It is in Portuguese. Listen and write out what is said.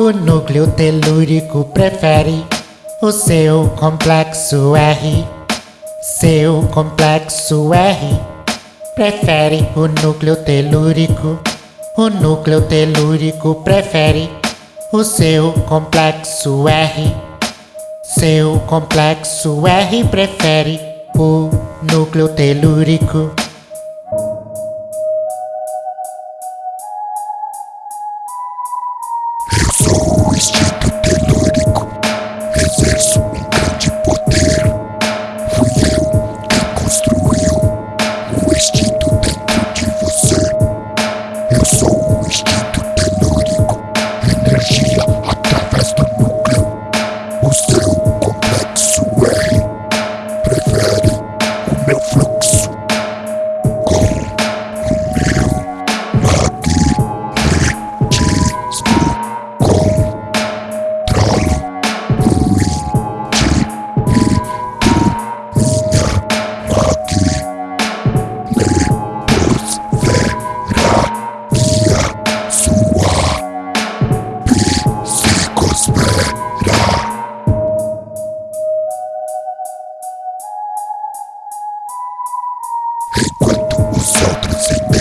O núcleo telúrico prefere o seu complexo R. Seu complexo R prefere o núcleo telúrico. O núcleo telúrico prefere o seu complexo R. Seu complexo R prefere o núcleo telúrico. Music.